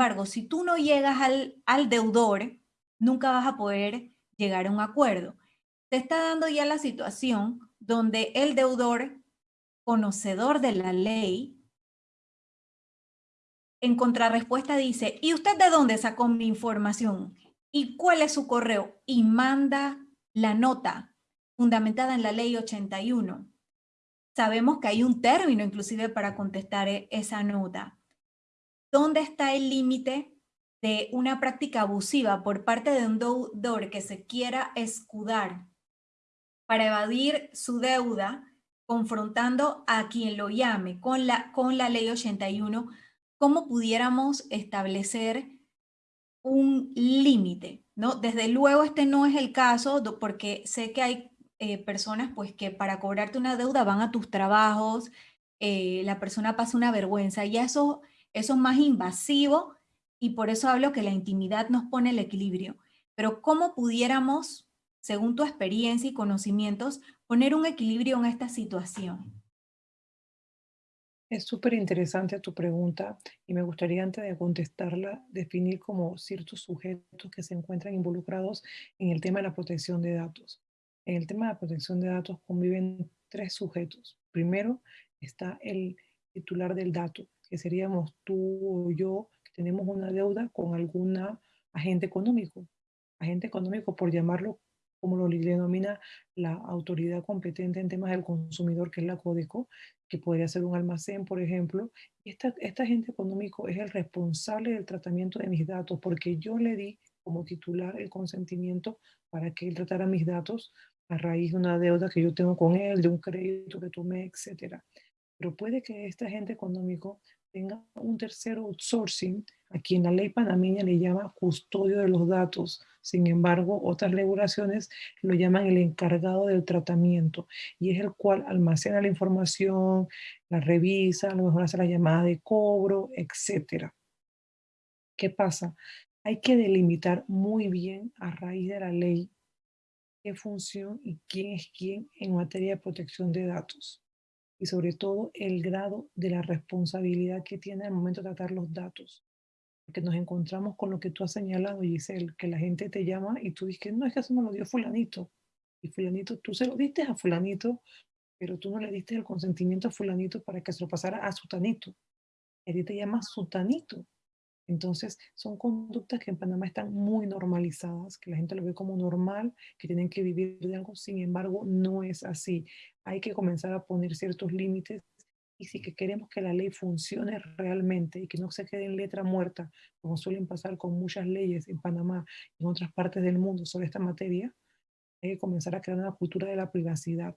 embargo, si tú no llegas al, al deudor, nunca vas a poder llegar a un acuerdo. Te está dando ya la situación donde el deudor, conocedor de la ley, en contrarrespuesta dice, ¿y usted de dónde sacó mi información? ¿Y cuál es su correo? Y manda la nota fundamentada en la ley 81. Sabemos que hay un término inclusive para contestar e, esa nota. ¿Dónde está el límite de una práctica abusiva por parte de un deudor que se quiera escudar para evadir su deuda, confrontando a quien lo llame con la, con la ley 81, cómo pudiéramos establecer un límite, ¿no? Desde luego este no es el caso, porque sé que hay eh, personas pues que para cobrarte una deuda van a tus trabajos, eh, la persona pasa una vergüenza y eso, eso es más invasivo y por eso hablo que la intimidad nos pone el equilibrio. Pero ¿cómo pudiéramos, según tu experiencia y conocimientos, poner un equilibrio en esta situación? Es súper interesante tu pregunta y me gustaría antes de contestarla definir como ciertos sujetos que se encuentran involucrados en el tema de la protección de datos. En el tema de la protección de datos conviven tres sujetos. Primero está el titular del dato, que seríamos tú o yo, que tenemos una deuda con alguna agente económico. Agente económico, por llamarlo como lo denomina la autoridad competente en temas del consumidor, que es la CODECO, que podría ser un almacén, por ejemplo. Esta, esta agente económico es el responsable del tratamiento de mis datos, porque yo le di como titular el consentimiento para que él tratara mis datos a raíz de una deuda que yo tengo con él, de un crédito que tomé, etc. Pero puede que este agente económico tenga un tercero outsourcing, a quien la ley panameña le llama custodio de los datos. Sin embargo, otras regulaciones lo llaman el encargado del tratamiento y es el cual almacena la información, la revisa, a lo mejor hace la llamada de cobro, etc. ¿Qué pasa? Hay que delimitar muy bien a raíz de la ley qué función y quién es quién en materia de protección de datos y sobre todo el grado de la responsabilidad que tiene al momento de tratar los datos. Porque nos encontramos con lo que tú has señalado, Giselle, que la gente te llama y tú dices, no, es que eso me lo dio fulanito. Y fulanito, tú se lo diste a fulanito, pero tú no le diste el consentimiento a fulanito para que se lo pasara a sutanito. Y te llama sutanito. Entonces, son conductas que en Panamá están muy normalizadas, que la gente lo ve como normal, que tienen que vivir de algo, sin embargo, no es así. Hay que comenzar a poner ciertos límites y si que queremos que la ley funcione realmente y que no se quede en letra muerta, como suelen pasar con muchas leyes en Panamá y en otras partes del mundo sobre esta materia, hay que comenzar a crear una cultura de la privacidad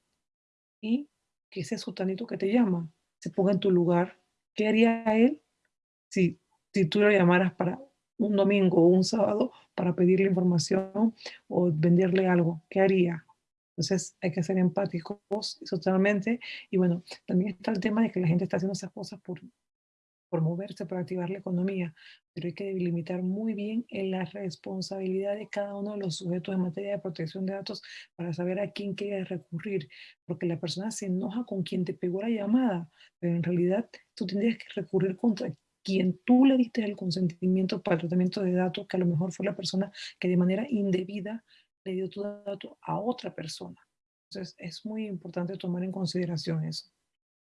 y que ese sutanito que te llama se ponga en tu lugar. ¿Qué haría él si si tú lo llamaras para un domingo o un sábado para pedirle información o venderle algo, ¿qué haría? Entonces hay que ser empáticos totalmente. Y bueno, también está el tema de que la gente está haciendo esas cosas por, por moverse, por activar la economía, pero hay que delimitar muy bien en la responsabilidad de cada uno de los sujetos en materia de protección de datos para saber a quién quiere recurrir, porque la persona se enoja con quien te pegó la llamada, pero en realidad tú tendrías que recurrir contra quien tú le diste el consentimiento para el tratamiento de datos, que a lo mejor fue la persona que de manera indebida le dio tu dato a otra persona. Entonces, es muy importante tomar en consideración eso.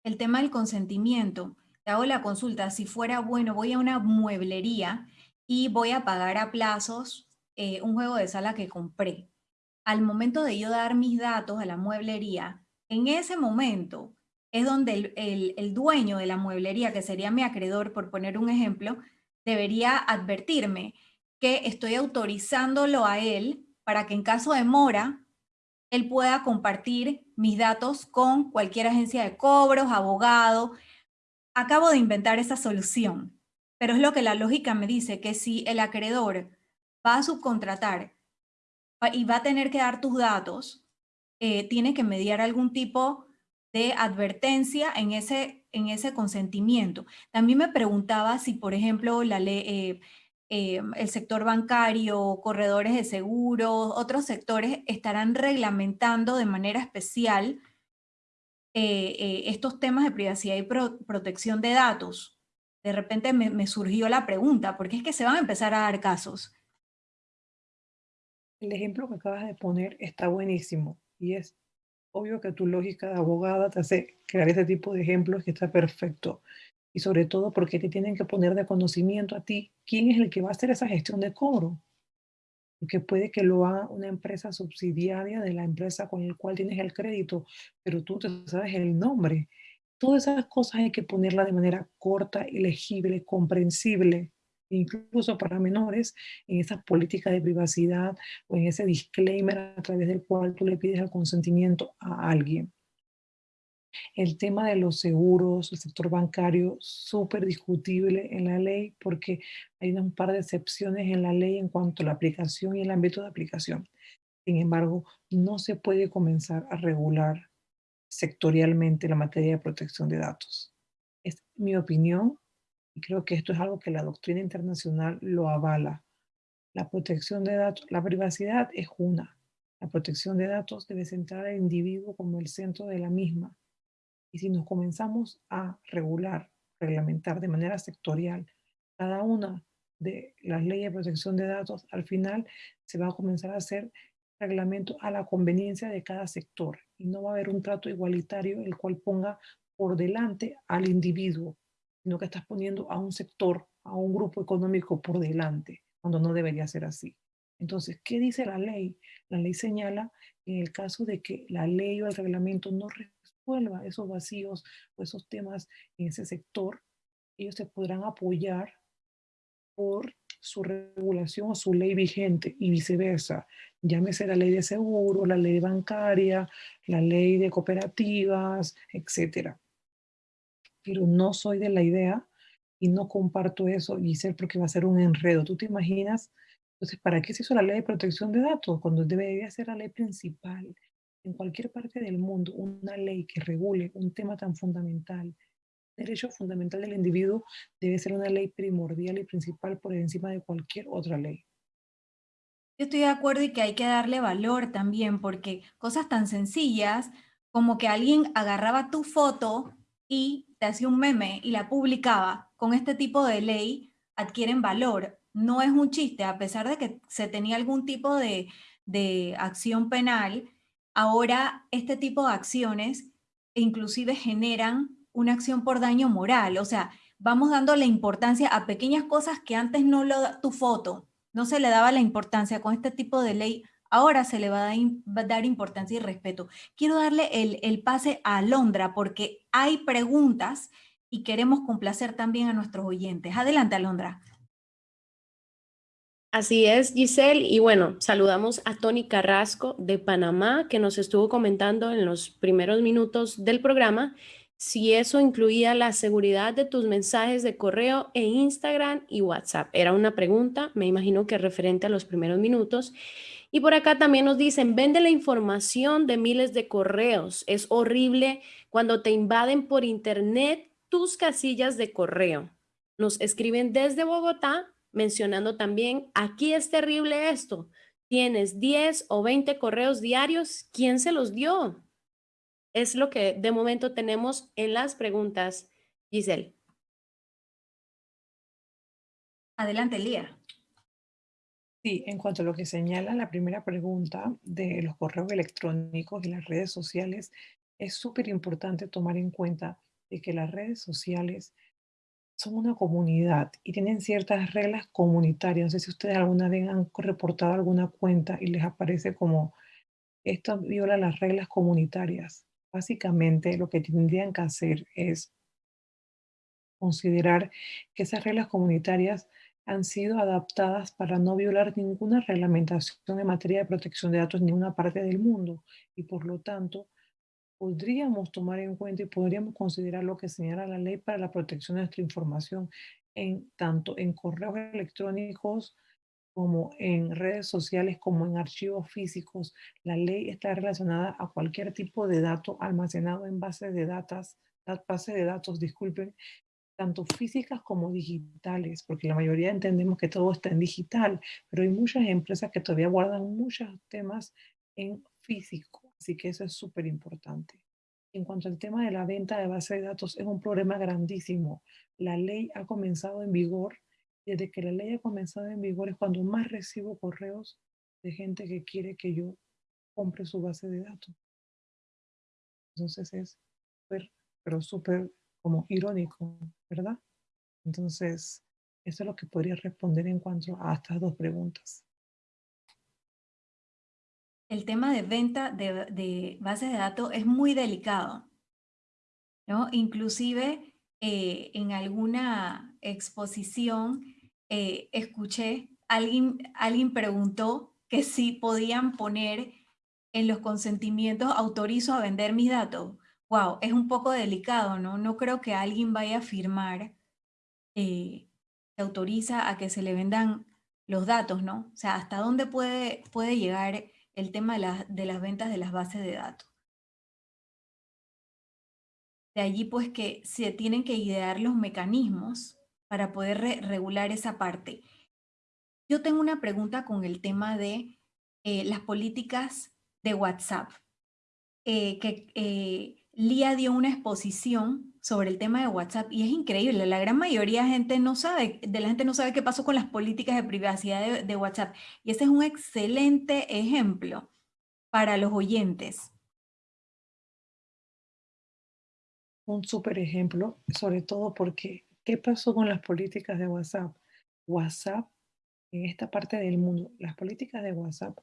El tema del consentimiento. Te hago la consulta. Si fuera, bueno, voy a una mueblería y voy a pagar a plazos eh, un juego de sala que compré. Al momento de yo dar mis datos a la mueblería, en ese momento, es donde el, dueño de la mueblería, que sería mi acreedor, por poner un ejemplo, debería advertirme que estoy autorizándolo a él para que en caso de mora, él pueda compartir mis datos con cualquier agencia de cobros, abogado. Acabo de inventar esa solución, pero es lo que la lógica me dice, que si el acreedor va a subcontratar y va a tener que dar tus datos, eh, tiene que mediar algún tipo de advertencia en ese, en ese consentimiento. También me preguntaba si, por ejemplo, la ley, eh, eh, el sector bancario, corredores de seguros, otros sectores estarán reglamentando de manera especial eh, estos temas de privacidad y protección de datos, de repente me, surgió la pregunta, porque es que se van a empezar a dar casos. El ejemplo que acabas de poner está buenísimo y es obvio que tu lógica de abogada te hace crear ese tipo de ejemplos que está perfecto. Y sobre todo porque te tienen que poner de conocimiento a ti quién es el que va a hacer esa gestión de cobro. Porque puede que lo haga una empresa subsidiaria de la empresa con la cual tienes el crédito, pero tú te sabes el nombre. Todas esas cosas hay que ponerlas de manera corta, legible, comprensible incluso para menores, en esa política de privacidad o en ese disclaimer a través del cual tú le pides el consentimiento a alguien. El tema de los seguros, el sector bancario, súper discutible en la ley porque hay un par de excepciones en la ley en cuanto a la aplicación y el ámbito de aplicación. Sin embargo, no se puede comenzar a regular sectorialmente la materia de protección de datos. Es mi opinión, y creo que esto es algo que la doctrina internacional lo avala. La protección de datos, la privacidad es una. La protección de datos debe centrar al individuo como el centro de la misma. Y si nos comenzamos a regular, reglamentar de manera sectorial cada una de las leyes de protección de datos, al final se va a comenzar a hacer reglamento a la conveniencia de cada sector y no va a haber un trato igualitario el cual ponga por delante al individuo sino que estás poniendo a un sector, a un grupo económico por delante, cuando no debería ser así. Entonces, ¿qué dice la ley? La ley señala que en el caso de que la ley o el reglamento no resuelva esos vacíos o esos temas en ese sector, ellos se podrán apoyar por su regulación o su ley vigente y viceversa. Llámese la ley de seguro, la ley bancaria, la ley de cooperativas, etcétera pero no soy de la idea y no comparto eso, Giselle, porque va a ser un enredo. ¿Tú te imaginas? Entonces, ¿para qué se hizo la ley de protección de datos? Cuando debería ser la ley principal en cualquier parte del mundo, una ley que regule un tema tan fundamental, derecho fundamental del individuo, debe ser una ley primordial y principal por encima de cualquier otra ley. Yo estoy de acuerdo y que hay que darle valor también, porque cosas tan sencillas como que alguien agarraba tu foto y te hacía un meme y la publicaba, con este tipo de ley adquieren valor. No es un chiste, a pesar de que se tenía algún tipo de, de acción penal, ahora este tipo de acciones inclusive generan una acción por daño moral. O sea, vamos dando la importancia a pequeñas cosas que antes no lo tu foto, no se le daba la importancia con este tipo de ley ahora se le va a, dar importancia y respeto. Quiero darle el, pase a Alondra porque hay preguntas y queremos complacer también a nuestros oyentes. Adelante, Alondra. Así es, Giselle. Y bueno, saludamos a Tony Carrasco de Panamá, que nos estuvo comentando en los primeros minutos del programa si eso incluía la seguridad de tus mensajes de correo e Instagram y WhatsApp. Era una pregunta, me imagino que referente a los primeros minutos. Y por acá también nos dicen, vende la información de miles de correos. Es horrible cuando te invaden por internet tus casillas de correo. Nos escriben desde Bogotá mencionando también, aquí es terrible esto. Tienes 10 o 20 correos diarios. ¿Quién se los dio? Es lo que de momento tenemos en las preguntas, Giselle. Adelante, Lía. Sí, en cuanto a lo que señala la primera pregunta de los correos electrónicos y las redes sociales, es súper importante tomar en cuenta de que las redes sociales son una comunidad y tienen ciertas reglas comunitarias. No sé si ustedes alguna vez han reportado alguna cuenta y les aparece como esto viola las reglas comunitarias. Básicamente lo que tendrían que hacer es considerar que esas reglas comunitarias han sido adaptadas para no violar ninguna reglamentación en materia de protección de datos en ninguna parte del mundo y por lo tanto podríamos tomar en cuenta y podríamos considerar lo que señala la ley para la protección de nuestra información en tanto en correos electrónicos como en redes sociales, como en archivos físicos. La ley está relacionada a cualquier tipo de dato almacenado en bases de datos, base de datos, disculpen, tanto físicas como digitales, porque la mayoría entendemos que todo está en digital, pero hay muchas empresas que todavía guardan muchos temas en físico, así que eso es súper importante. En cuanto al tema de la venta de base de datos, es un problema grandísimo. La ley ha comenzado en vigor. Desde que la ley ha comenzado en vigor es cuando más recibo correos de gente que quiere que yo compre su base de datos. Entonces es súper, pero súper como irónico, ¿verdad? Entonces, eso es lo que podría responder en cuanto a estas dos preguntas. El tema de venta de, bases de datos es muy delicado, ¿no? Inclusive eh, en alguna exposición eh, escuché, alguien, alguien preguntó que si podían poner en los consentimientos autorizo a vender mis datos. Wow, es un poco delicado, ¿no? No creo que alguien vaya a firmar eh, que autoriza a que se le vendan los datos, ¿no? O sea, ¿hasta dónde puede, puede llegar el tema de, de las ventas de las bases de datos? De allí, pues, que se tienen que idear los mecanismos para poder regular esa parte. Yo tengo una pregunta con el tema de eh, las políticas de WhatsApp, eh, que eh, Lía dio una exposición sobre el tema de WhatsApp y es increíble, la gran mayoría de, gente no sabe, de la gente no sabe qué pasó con las políticas de privacidad de, WhatsApp y ese es un excelente ejemplo para los oyentes. Un súper ejemplo, sobre todo porque, ¿qué pasó con las políticas de WhatsApp? WhatsApp, en esta parte del mundo, las políticas de WhatsApp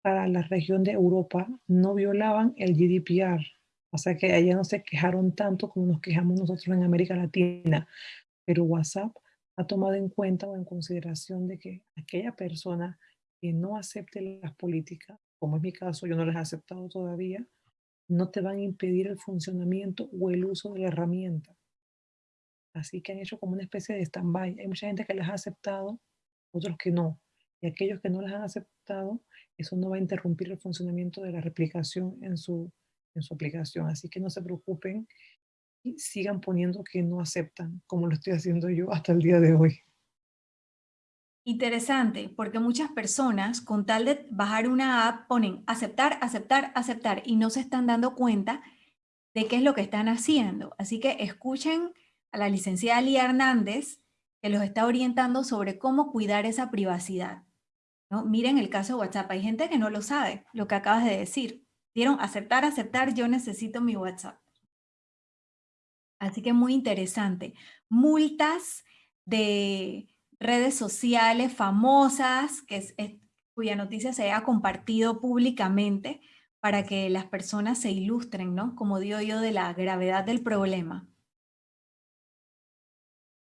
para la región de Europa no violaban el GDPR, o sea que allá no se quejaron tanto como nos quejamos nosotros en América Latina, pero WhatsApp ha tomado en cuenta o en consideración de que aquella persona que no acepte las políticas, como es mi caso, yo no las he aceptado todavía, no te van a impedir el funcionamiento o el uso de la herramienta. Así que han hecho como una especie de stand-by. Hay mucha gente que las ha aceptado, otros que no. Y aquellos que no las han aceptado, eso no va a interrumpir el funcionamiento de la replicación en su en su aplicación. Así que no se preocupen y sigan poniendo que no aceptan, como lo estoy haciendo yo hasta el día de hoy. Interesante, porque muchas personas con tal de bajar una app ponen aceptar, aceptar, aceptar y no se están dando cuenta de qué es lo que están haciendo. Así que escuchen a la licenciada Lía Hernández que los está orientando sobre cómo cuidar esa privacidad. ¿no? Miren el caso de WhatsApp, hay gente que no lo sabe, lo que acabas de decir. Dieron aceptar, aceptar, yo necesito mi WhatsApp. Así que muy interesante. Multas de redes sociales famosas, que es, cuya noticia se haya compartido públicamente para que las personas se ilustren, ¿no? Como digo yo, de la gravedad del problema.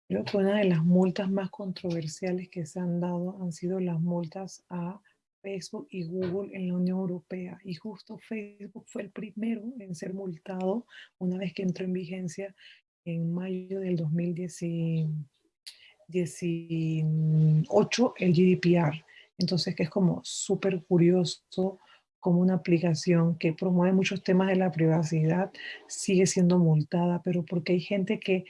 Creo que una de las multas más controversiales que se han dado han sido las multas a Facebook y Google en la Unión Europea. Y justo Facebook fue el primero en ser multado una vez que entró en vigencia en mayo del 2018 el GDPR. Entonces, que es como súper curioso como una aplicación que promueve muchos temas de la privacidad sigue siendo multada, pero porque hay gente que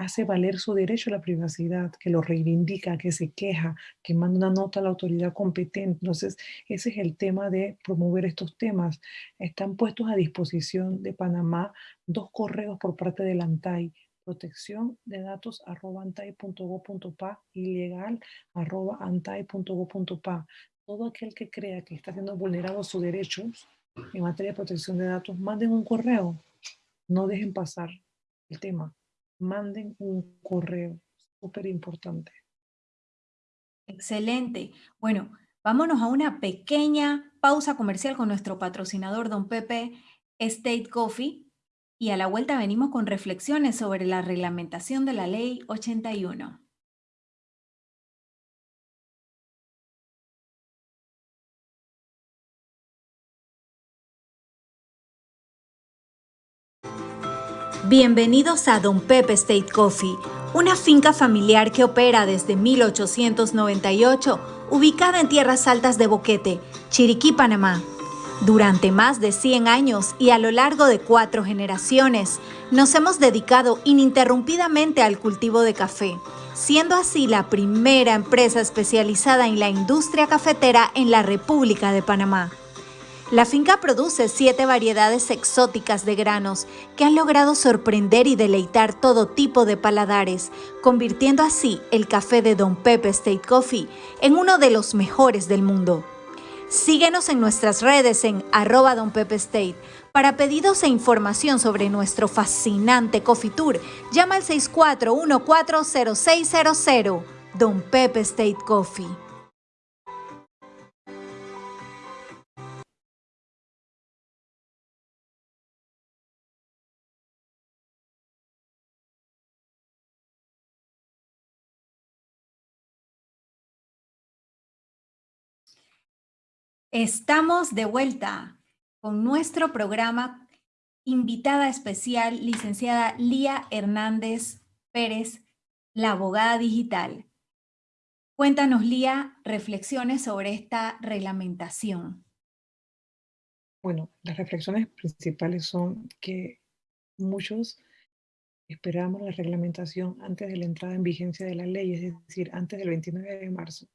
hace valer su derecho a la privacidad, que lo reivindica, que se queja, que manda una nota a la autoridad competente. Entonces, ese es el tema de promover estos temas. Están puestos a disposición de Panamá dos correos por parte del ANTAI, protección de datos arroba antai.go.pa y legal arroba antai.go.pa. Todo aquel que crea que está siendo vulnerado sus derechos en materia de protección de datos, manden un correo. No dejen pasar el tema manden un correo, súper importante. Excelente. Bueno, vámonos a una pequeña pausa comercial con nuestro patrocinador, don Pepe State Coffee, y a la vuelta venimos con reflexiones sobre la reglamentación de la Ley 81. Bienvenidos a Don Pepe State Coffee, una finca familiar que opera desde 1898, ubicada en tierras altas de Boquete, Chiriquí, Panamá. Durante más de 100 años y a lo largo de cuatro generaciones, nos hemos dedicado ininterrumpidamente al cultivo de café, siendo así la primera empresa especializada en la industria cafetera en la República de Panamá. La finca produce siete variedades exóticas de granos que han logrado sorprender y deleitar todo tipo de paladares, convirtiendo así el café de Don Pepe State Coffee en uno de los mejores del mundo. Síguenos en nuestras redes en arroba Don Pepe State. Para pedidos e información sobre nuestro fascinante Coffee Tour, llama al 64140600 Don Pepe State Coffee. Estamos de vuelta con nuestro programa invitada especial, licenciada Lía Hernández Pérez, la abogada digital. Cuéntanos, Lía, reflexiones sobre esta reglamentación. Bueno, las reflexiones principales son que muchos esperamos la reglamentación antes de la entrada en vigencia de la ley, es decir, antes del 29 de marzo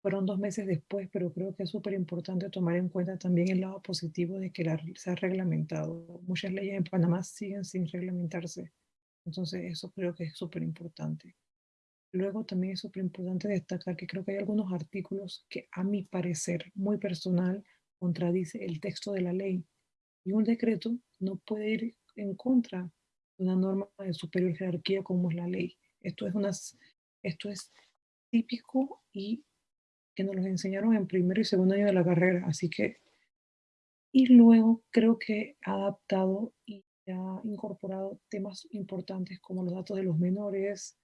fueron dos meses después, pero creo que es súper importante tomar en cuenta también el lado positivo de que la, se ha reglamentado. Muchas leyes en Panamá siguen sin reglamentarse, entonces eso creo que es súper importante. Luego también es súper importante destacar que creo que hay algunos artículos que a mi parecer muy personal contradice el texto de la ley. Y un decreto no puede ir en contra de una norma de superior jerarquía como es la ley. Esto es, unas, esto es típico y que nos los enseñaron en primero y segundo año de la carrera, así que, y luego creo que ha adaptado y ha incorporado temas importantes como los datos de los menores,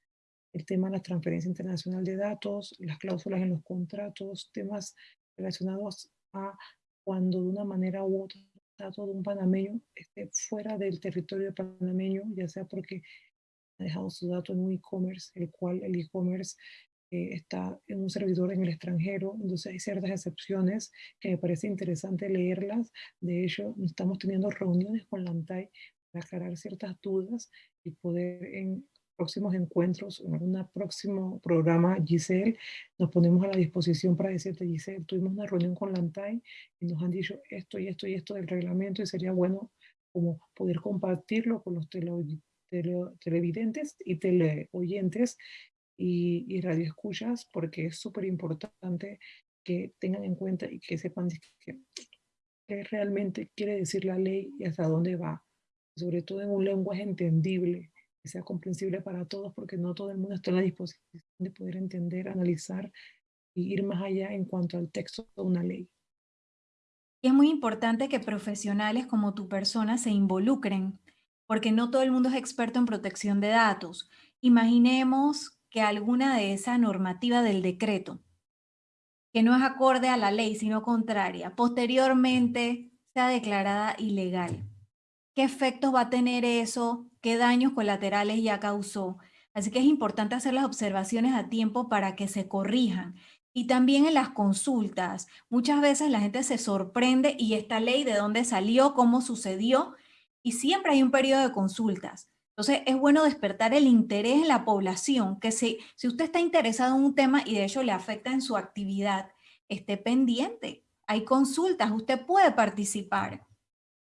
el tema de la transferencia internacional de datos, las cláusulas en los contratos, temas relacionados a cuando de una manera u otra dato de un panameño esté fuera del territorio panameño, ya sea porque ha dejado su dato en un e-commerce, el cual el e-commerce está en un servidor en el extranjero, entonces hay ciertas excepciones que me parece interesante leerlas. De hecho, estamos teniendo reuniones con la ANTAI para aclarar ciertas dudas y poder en próximos encuentros, en un próximo programa, Giselle, nos ponemos a la disposición para decirte, Giselle, tuvimos una reunión con la ANTAI y nos han dicho esto y esto y esto del reglamento y sería bueno como poder compartirlo con los televidentes y teleoyentes y, y radioescuchas porque es súper importante que tengan en cuenta y que sepan qué realmente quiere decir la ley y hasta dónde va. Sobre todo en un lenguaje entendible, que sea comprensible para todos, porque no todo el mundo está en la disposición de poder entender, analizar y ir más allá en cuanto al texto de una ley. Y es muy importante que profesionales como tu persona se involucren, porque no todo el mundo es experto en protección de datos. Imaginemos que alguna de esa normativa del decreto, que no es acorde a la ley, sino contraria, posteriormente sea declarada ilegal. ¿Qué efectos va a tener eso? ¿Qué daños colaterales ya causó? Así que es importante hacer las observaciones a tiempo para que se corrijan. Y también en las consultas. Muchas veces la gente se sorprende y esta ley de dónde salió, cómo sucedió, y siempre hay un periodo de consultas. Entonces, es bueno despertar el interés en la población, que si, si usted está interesado en un tema y de hecho le afecta en su actividad, esté pendiente. Hay consultas, usted puede participar.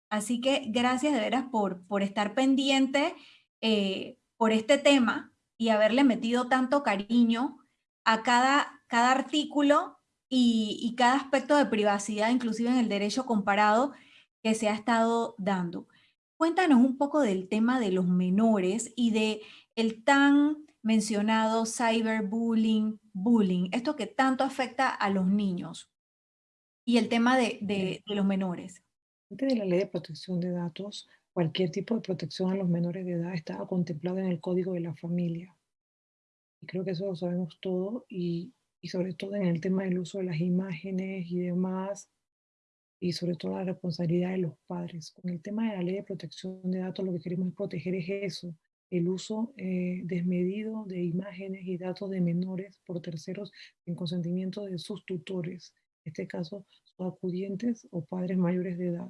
Así que gracias de veras por, por estar pendiente eh, por este tema y haberle metido tanto cariño a cada, cada artículo y, y cada aspecto de privacidad, inclusive en el derecho comparado que se ha estado dando. Cuéntanos un poco del tema de los menores y de el tan mencionado cyberbullying, bullying, esto que tanto afecta a los niños y el tema de, de, los menores. Antes de la ley de protección de datos, cualquier tipo de protección a los menores de edad estaba contemplado en el Código de la Familia. Y creo que eso lo sabemos todo y, y sobre todo en el tema del uso de las imágenes y demás, y sobre todo la responsabilidad de los padres. Con el tema de la ley de protección de datos, lo que queremos proteger es eso, el uso eh, desmedido de imágenes y datos de menores por terceros en consentimiento de sus tutores, en este caso, sus acudientes o padres mayores de edad.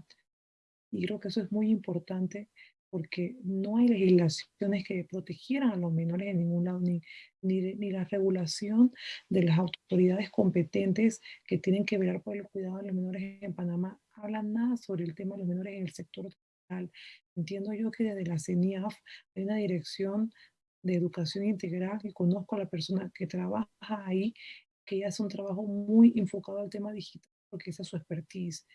Y creo que eso es muy importante porque no hay legislaciones que protegieran a los menores en ningún lado, ni, ni, la regulación de las autoridades competentes que tienen que velar por el cuidado de los menores en Panamá habla nada sobre el tema de los menores en el sector integral. Entiendo yo que desde la CENIAF hay una dirección de educación integral y conozco a la persona que trabaja ahí, que hace un trabajo muy enfocado al tema digital, porque esa es su expertise,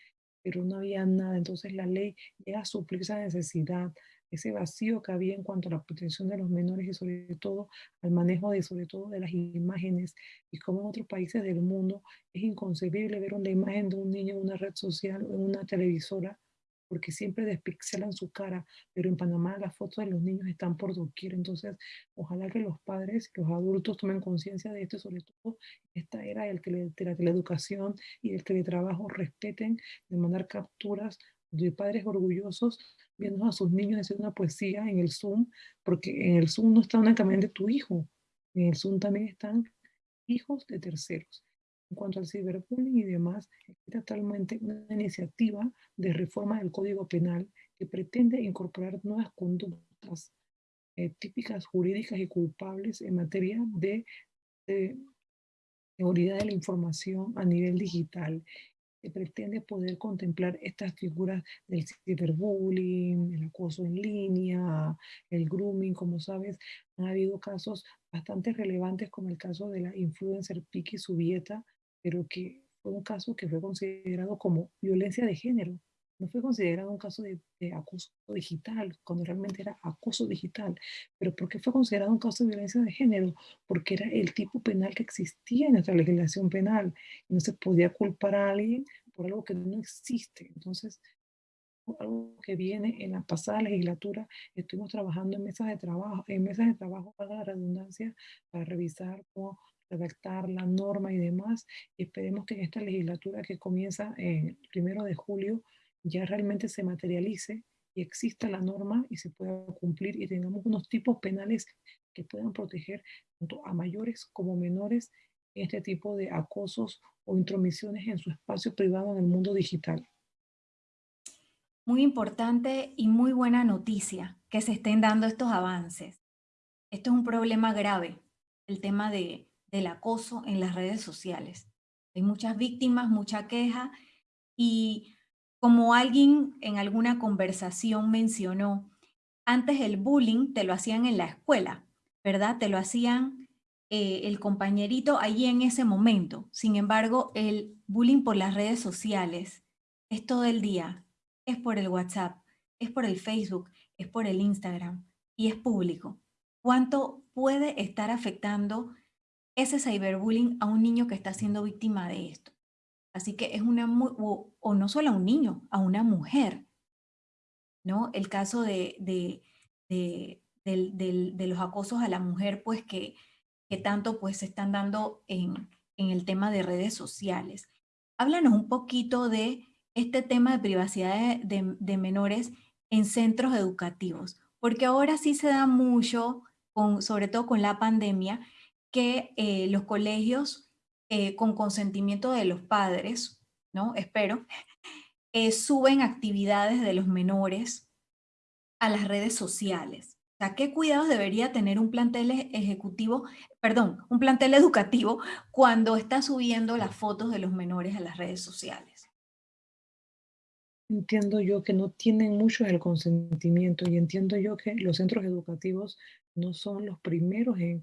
pero no había nada. Entonces la ley llega a suplir esa necesidad ese vacío que había en cuanto a la protección de los menores y sobre todo al manejo de sobre todo de las imágenes y como en otros países del mundo es inconcebible ver una imagen de un niño en una red social o en una televisora porque siempre despixelan su cara, pero en Panamá las fotos de los niños están por doquier, entonces ojalá que los padres los adultos tomen conciencia de esto, sobre todo esta era del tele, de la teleeducación y del teletrabajo, respeten de mandar capturas de padres orgullosos viendo a sus niños hacer una poesía en el Zoom, porque en el Zoom no está únicamente tu hijo, en el Zoom también están hijos de terceros. En cuanto al ciberbullying y demás, existe actualmente una iniciativa de reforma del Código Penal que pretende incorporar nuevas conductas eh, típicas jurídicas y culpables en materia de, de seguridad de la información a nivel digital. Se pretende poder contemplar estas figuras del ciberbullying, el acoso en línea, el grooming, como sabes, han habido casos bastante relevantes como el caso de la influencer Piki Subieta, pero que fue un caso que fue considerado como violencia de género. No fue considerado un caso de, acoso digital, cuando realmente era acoso digital. Pero ¿por qué fue considerado un caso de violencia de género? Porque era el tipo penal que existía en nuestra legislación penal. Y no se podía culpar a alguien por algo que no existe. Entonces, algo que viene en la pasada legislatura, estuvimos trabajando en mesas de trabajo, en mesas de trabajo para la redundancia, para revisar cómo redactar la norma y demás. Esperemos que en esta legislatura que comienza el primero de julio ya realmente se materialice y exista la norma y se pueda cumplir y tengamos unos tipos penales que puedan proteger tanto a mayores como menores en este tipo de acosos o intromisiones en su espacio privado en el mundo digital. Muy importante y muy buena noticia que se estén dando estos avances. Esto es un problema grave, el tema de, del acoso en las redes sociales. Hay muchas víctimas, mucha queja y como alguien en alguna conversación mencionó, antes el bullying te lo hacían en la escuela, ¿verdad? Te lo hacían eh, el compañerito allí en ese momento. Sin embargo, el bullying por las redes sociales es todo el día, es por el WhatsApp, es por el Facebook, es por el Instagram y es público. ¿Cuánto puede estar afectando ese cyberbullying a un niño que está siendo víctima de esto? Así que es una, o, no solo a un niño, a una mujer, ¿no? El caso de, de, de, los acosos a la mujer, pues que, que tanto pues se están dando en, en el tema de redes sociales. Háblanos un poquito de este tema de privacidad de, menores en centros educativos, porque ahora sí se da mucho, sobre todo con la pandemia, que eh, los colegios eh, con consentimiento de los padres, ¿no? Espero, eh, suben actividades de los menores a las redes sociales. O sea, ¿qué cuidados debería tener un plantel e-, ejecutivo, perdón, un plantel educativo cuando está subiendo las fotos de los menores a las redes sociales? Entiendo yo que no tienen mucho el consentimiento y entiendo yo que los centros educativos no son los primeros en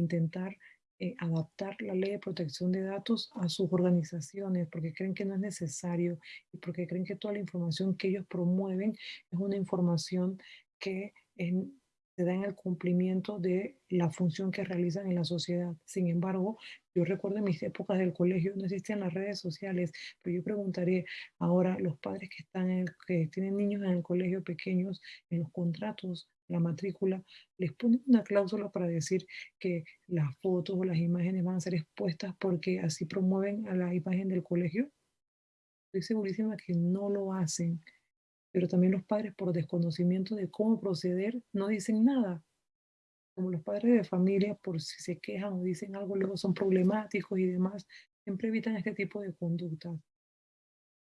intentar eh, adaptar la ley de protección de datos a sus organizaciones porque creen que no es necesario y porque creen que toda la información que ellos promueven es una información que se da en el cumplimiento de la función que realizan en la sociedad. Sin embargo, yo recuerdo en mis épocas del colegio no existían las redes sociales, pero yo preguntaré ahora los padres que están que tienen niños en el colegio pequeños en los contratos la matrícula, les ponen una cláusula para decir que las fotos o las imágenes van a ser expuestas porque así promueven a la imagen del colegio. Estoy segurísima que no lo hacen, pero también los padres por desconocimiento de cómo proceder no dicen nada. Como los padres de familia, por si se quejan o dicen algo, luego son problemáticos y demás, siempre evitan este tipo de conductas.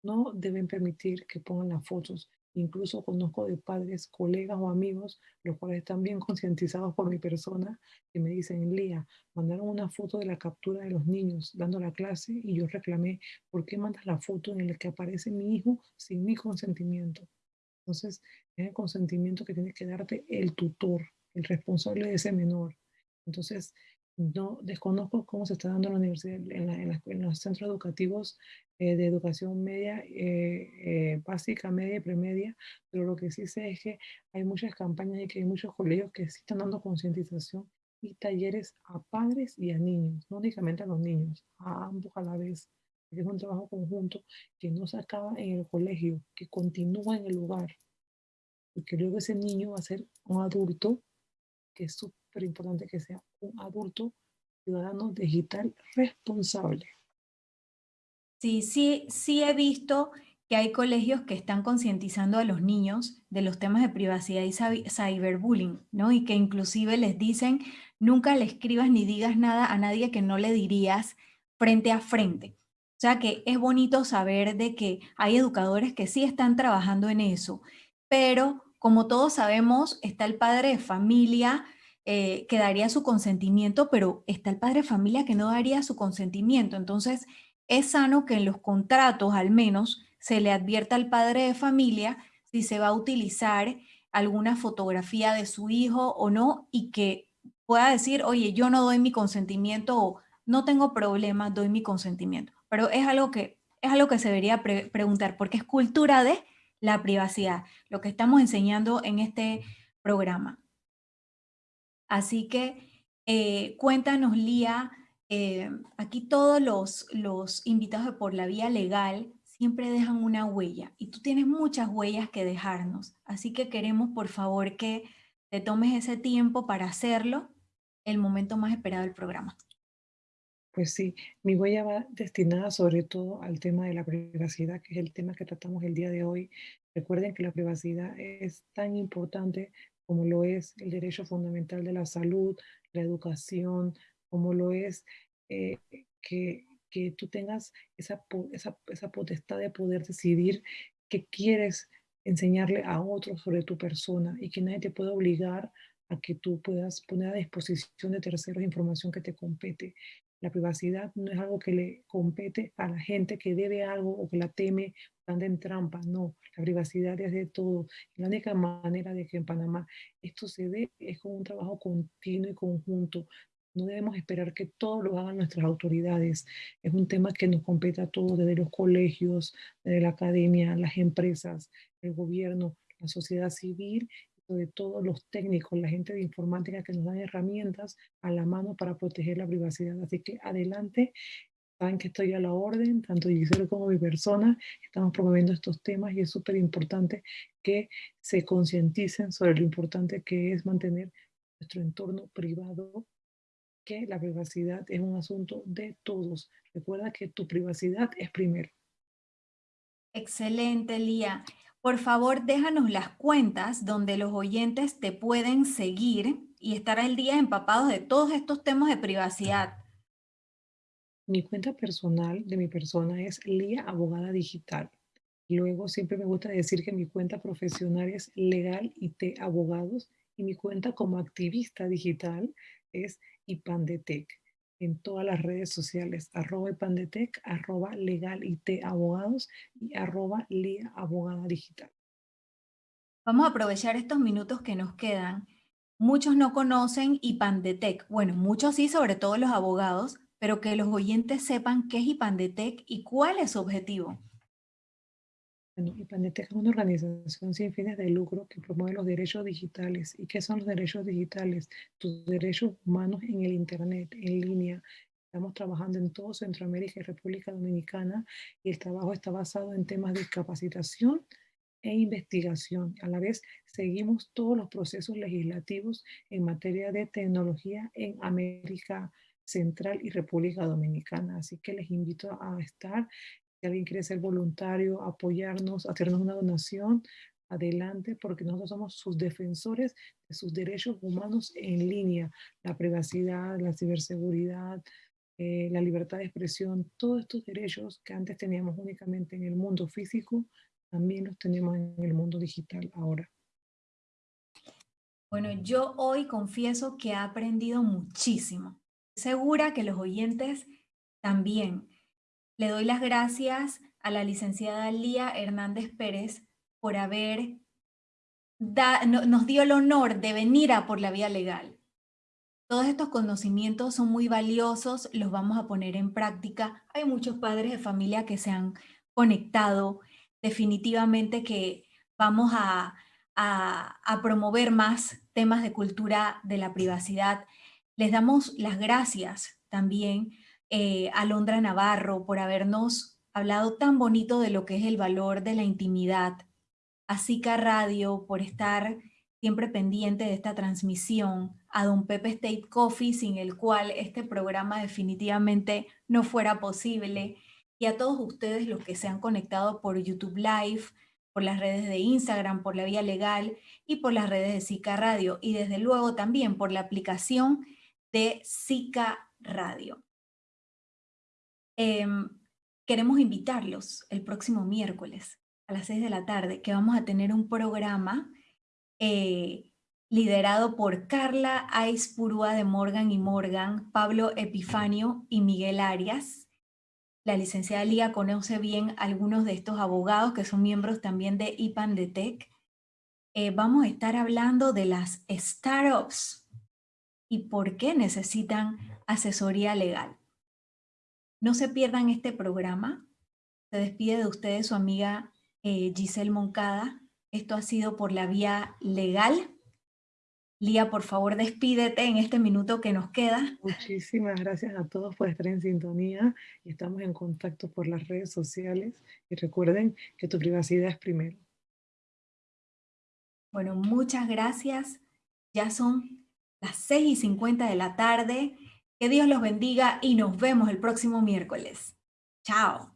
No deben permitir que pongan las fotos Incluso conozco de padres, colegas o amigos, los cuales están bien concientizados por mi persona, que me dicen, Lía, mandaron una foto de la captura de los niños dando la clase y yo reclamé, ¿por qué mandas la foto en la que aparece mi hijo sin mi consentimiento? Entonces, es el consentimiento que tiene que darte el tutor, el responsable de ese menor. Entonces, no desconozco cómo se está dando en la universidad, en, los centros educativos eh, de educación media, eh, eh, básica, media y premedia, pero lo que sí sé es que hay muchas campañas y que hay muchos colegios que sí están dando concientización y talleres a padres y a niños, no únicamente a los niños, a ambos a la vez. Es un trabajo conjunto que no se acaba en el colegio, que continúa en el lugar. Porque luego ese niño va a ser un adulto que es súper importante que sea un adulto ciudadano digital responsable. Sí, sí, sí he visto que hay colegios que están concientizando a los niños de los temas de privacidad y cyberbullying, ¿no? Y que inclusive les dicen, nunca le escribas ni digas nada a nadie que no le dirías frente a frente. O sea que es bonito saber de que hay educadores que sí están trabajando en eso, pero como todos sabemos, está el padre de familia eh, que daría su consentimiento, pero está el padre de familia que no daría su consentimiento. Entonces, es sano que en los contratos al menos se le advierta al padre de familia si se va a utilizar alguna fotografía de su hijo o no y que pueda decir, oye, yo no doy mi consentimiento o no tengo problema, doy mi consentimiento. Pero es algo que, es algo que se debería preguntar porque es cultura de la privacidad, lo que estamos enseñando en este programa. Así que eh, cuéntanos, Lía, eh, aquí todos los, invitados por la vía legal siempre dejan una huella y tú tienes muchas huellas que dejarnos, así que queremos por favor que te tomes ese tiempo para hacerlo, el momento más esperado del programa. Pues sí, mi huella va destinada sobre todo al tema de la privacidad, que es el tema que tratamos el día de hoy. Recuerden que la privacidad es tan importante como lo es el derecho fundamental de la salud, la educación, como lo es eh, que, que, tú tengas esa, esa, esa potestad de poder decidir qué quieres enseñarle a otros sobre tu persona y que nadie te pueda obligar a que tú puedas poner a disposición de terceros información que te compete. La privacidad no es algo que le compete a la gente que debe algo o que la teme, en trampa. No, la privacidad es de todo. La única manera de que en Panamá esto se dé es con un trabajo continuo y conjunto. No debemos esperar que todo lo hagan nuestras autoridades. Es un tema que nos compete a todos, desde los colegios, desde la academia, las empresas, el gobierno, la sociedad civil de todos los técnicos, la gente de informática que nos dan herramientas a la mano para proteger la privacidad. Así que adelante, saben que estoy a la orden, tanto Giselle como mi persona, estamos promoviendo estos temas y es súper importante que se concienticen sobre lo importante que es mantener nuestro entorno privado, que la privacidad es un asunto de todos. Recuerda que tu privacidad es primero. Excelente, Lía. Por favor, déjanos las cuentas donde los oyentes te pueden seguir y estar al día empapados de todos estos temas de privacidad. Mi cuenta personal de mi persona es Lía Abogada Digital. Luego siempre me gusta decir que mi cuenta profesional es Legal IT Abogados y mi cuenta como activista digital es IPANDETEC en todas las redes sociales, arroba Ipandetec, arroba Legal IT Abogados y arroba Lía Abogada Digital. Vamos a aprovechar estos minutos que nos quedan. Muchos no conocen IPANDETEC. Bueno, muchos sí, sobre todo los abogados, pero que los oyentes sepan qué es IPANDETEC y cuál es su objetivo. Bueno, IPANDETEC es una organización sin fines de lucro que promueve los derechos digitales. ¿Y qué son los derechos digitales? Tus derechos humanos en el Internet, en línea. Estamos trabajando en todo Centroamérica y República Dominicana y el trabajo está basado en temas de capacitación e investigación. A la vez, seguimos todos los procesos legislativos en materia de tecnología en América Central y República Dominicana. Así que les invito a estar si alguien quiere ser voluntario, apoyarnos, hacernos una donación, adelante, porque nosotros somos sus defensores de sus derechos humanos en línea, la privacidad, la ciberseguridad, eh, la libertad de expresión, todos estos derechos que antes teníamos únicamente en el mundo físico, también los tenemos en el mundo digital ahora. Bueno, yo hoy confieso que he aprendido muchísimo. Segura que los oyentes también. Le doy las gracias a la licenciada Lía Hernández Pérez por haber nos dio el honor de venir a por la vía legal. Todos estos conocimientos son muy valiosos, los vamos a poner en práctica. Hay muchos padres de familia que se han conectado. Definitivamente que vamos a, a, promover más temas de cultura de la privacidad. Les damos las gracias también eh, a Londra Navarro por habernos hablado tan bonito de lo que es el valor de la intimidad, a Zika Radio por estar siempre pendiente de esta transmisión, a Don Pepe State Coffee, sin el cual este programa definitivamente no fuera posible, y a todos ustedes los que se han conectado por YouTube Live, por las redes de Instagram, por la vía legal y por las redes de Zika Radio, y desde luego también por la aplicación de Zika Radio. Em, queremos invitarlos el próximo miércoles a las 6 de la tarde, que vamos a tener un programa eh, liderado por Carla Aispurúa de Morgan y Morgan, Pablo Epifanio y Miguel Arias. La licenciada Lía conoce bien algunos de estos abogados que son miembros también de IPAN Tech. Eh, vamos a estar hablando de las startups y por qué necesitan asesoría legal. No se pierdan este programa. Se despide de ustedes su amiga eh, Giselle Moncada. Esto ha sido por la vía legal. Lía, por favor, despídete en este minuto que nos queda. Muchísimas gracias a todos por estar en sintonía y estamos en contacto por las redes sociales. Y recuerden que tu privacidad es primero. Bueno, muchas gracias. Ya son las 6 y 50 de la tarde. Que Dios los bendiga y nos vemos el próximo miércoles. Chao.